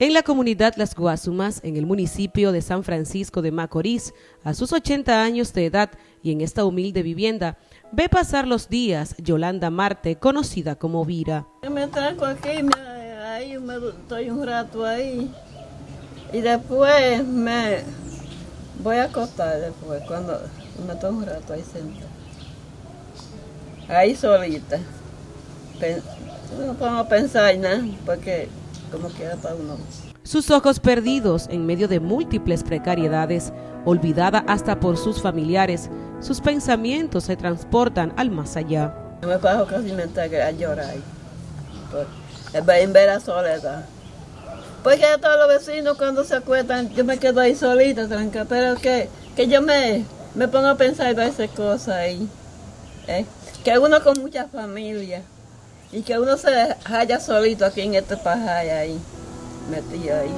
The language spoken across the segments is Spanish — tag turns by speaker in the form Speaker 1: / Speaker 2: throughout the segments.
Speaker 1: En la comunidad Las Guasumas, en el municipio de San Francisco de Macorís, a sus 80 años de edad y en esta humilde vivienda, ve pasar los días Yolanda Marte, conocida como Vira.
Speaker 2: Me tranco aquí, me, ahí me estoy un rato ahí y después me voy a acostar después, cuando me estoy un rato ahí sentada. Ahí solita. no podemos pensar nada, porque como queda para uno.
Speaker 1: Sus ojos perdidos en medio de múltiples precariedades, olvidada hasta por sus familiares, sus pensamientos se transportan al más allá.
Speaker 2: Me bajo casi a llorar en ver la soledad. Porque todos los vecinos cuando se acuestan, yo me quedo ahí solita, tranca, pero que, que yo me, me pongo a pensar en esas cosas ahí. ¿eh? Que uno con mucha familia y que uno se haya solito aquí en este pajayo ahí, metido ahí.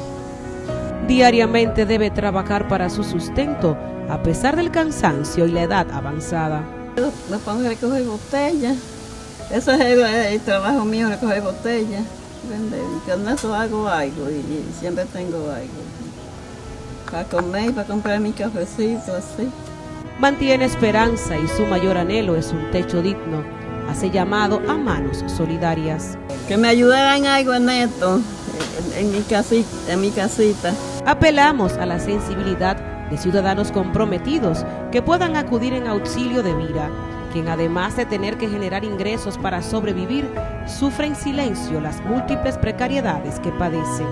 Speaker 1: Diariamente debe trabajar para su sustento, a pesar del cansancio y la edad avanzada.
Speaker 2: Me pongo a recoger botellas. Ese es el, trabajo mío, recoger botellas. Con eso hago algo y, siempre tengo algo. Para comer, para comprar mi cafecito, así.
Speaker 1: Mantiene esperanza y su mayor anhelo es un techo digno hace llamado a manos solidarias.
Speaker 2: Que me ayudaran algo en esto, en, mi, casita, en mi casita.
Speaker 1: Apelamos a la sensibilidad de ciudadanos comprometidos que puedan acudir en auxilio de Vira, quien además de tener que generar ingresos para sobrevivir, sufre en silencio las múltiples precariedades que padece.